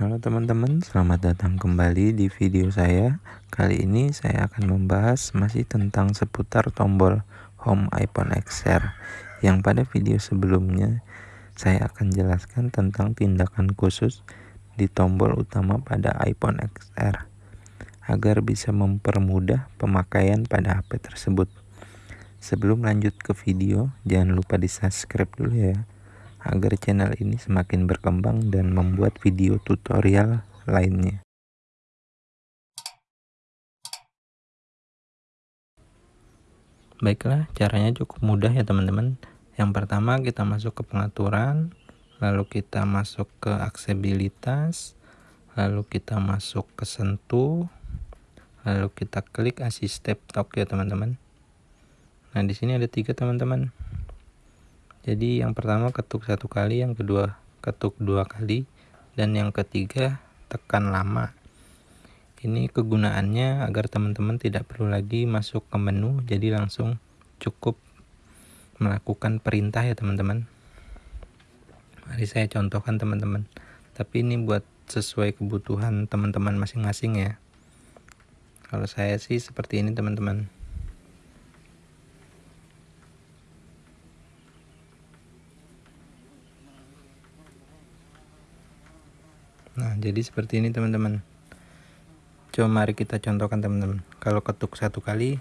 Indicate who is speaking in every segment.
Speaker 1: Halo teman-teman, selamat datang kembali di video saya. Kali ini saya akan membahas masih tentang seputar tombol home iPhone XR. Yang pada video sebelumnya saya akan jelaskan tentang tindakan khusus di tombol utama pada iPhone XR agar bisa mempermudah pemakaian pada HP tersebut. Sebelum lanjut ke video, jangan lupa di subscribe dulu ya agar channel ini semakin berkembang dan membuat video tutorial lainnya. Baiklah, caranya cukup mudah ya teman-teman. Yang pertama kita masuk ke pengaturan, lalu kita masuk ke aksesibilitas, lalu kita masuk ke sentuh, lalu kita klik assistive talk ya teman-teman. Nah, di sini ada tiga teman-teman jadi yang pertama ketuk satu kali yang kedua ketuk dua kali dan yang ketiga tekan lama. Ini kegunaannya agar teman-teman tidak perlu lagi masuk ke menu jadi langsung cukup melakukan perintah ya teman-teman. Mari saya contohkan teman-teman. Tapi ini buat sesuai kebutuhan teman-teman masing-masing ya. Kalau saya sih seperti ini teman-teman Nah, jadi seperti ini teman-teman. Coba mari kita contohkan teman-teman. Kalau ketuk satu kali,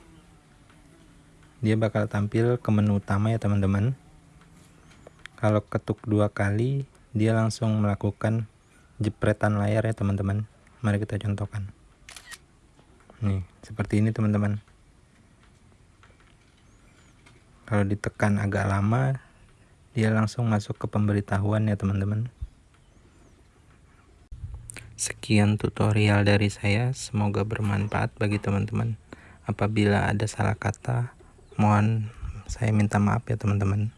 Speaker 1: dia bakal tampil ke menu utama ya teman-teman. Kalau ketuk dua kali, dia langsung melakukan jepretan layar ya teman-teman. Mari kita contohkan. Nih, seperti ini teman-teman. Kalau ditekan agak lama, dia langsung masuk ke pemberitahuan ya teman-teman. Sekian tutorial dari saya, semoga bermanfaat bagi teman-teman. Apabila ada salah kata, mohon saya minta maaf ya teman-teman.